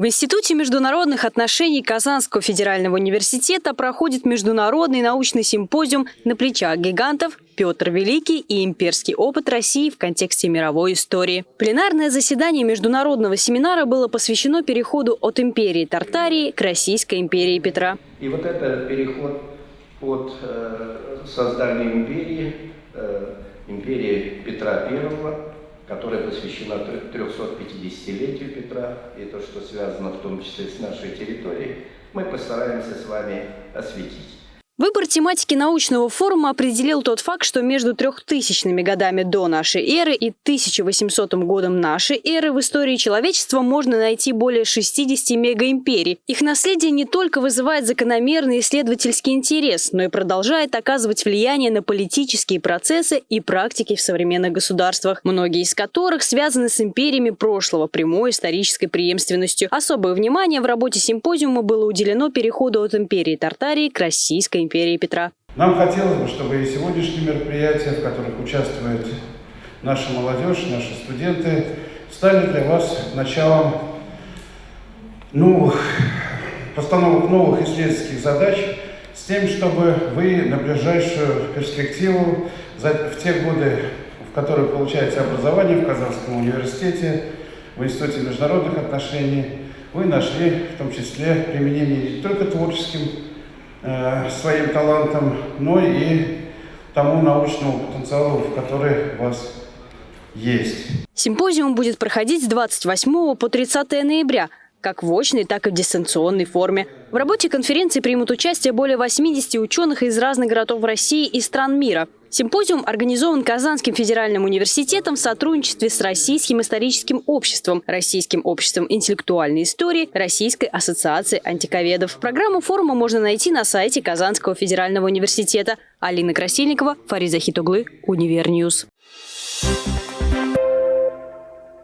В Институте международных отношений Казанского федерального университета проходит международный научный симпозиум «На плечах гигантов. Петр Великий и имперский опыт России в контексте мировой истории». Пленарное заседание международного семинара было посвящено переходу от империи Тартарии к Российской империи Петра. И вот это переход от э, создания империи, э, империи Петра I, которая посвящена 350-летию Петра, и то, что связано в том числе с нашей территорией, мы постараемся с вами осветить. Выбор тематики научного форума определил тот факт, что между 3000 годами до нашей эры и 1800 годом нашей эры в истории человечества можно найти более 60 мегаимперий. Их наследие не только вызывает закономерный исследовательский интерес, но и продолжает оказывать влияние на политические процессы и практики в современных государствах, многие из которых связаны с империями прошлого прямой исторической преемственностью. Особое внимание в работе симпозиума было уделено переходу от империи Тартарии к Российской империи империи Петра. Нам хотелось бы, чтобы и сегодняшние мероприятия, в которых участвует наша молодежь, наши студенты, стали для вас началом новых, постановок новых исследовательских задач с тем, чтобы вы на ближайшую перспективу, в те годы, в которые получаете образование в Казанском университете, в Институте международных отношений, вы нашли в том числе применение не только творческим своим талантом, но и тому научному потенциалу, который у вас есть. Симпозиум будет проходить с 28 по 30 ноября как в очной, так и в дистанционной форме. В работе конференции примут участие более 80 ученых из разных городов России и стран мира. Симпозиум организован Казанским федеральным университетом в сотрудничестве с Российским историческим обществом, Российским обществом интеллектуальной истории, Российской ассоциацией антиковедов. Программу форума можно найти на сайте Казанского федерального университета. Алина Красильникова, Фариза Хитуглы, Univer News. Thank you.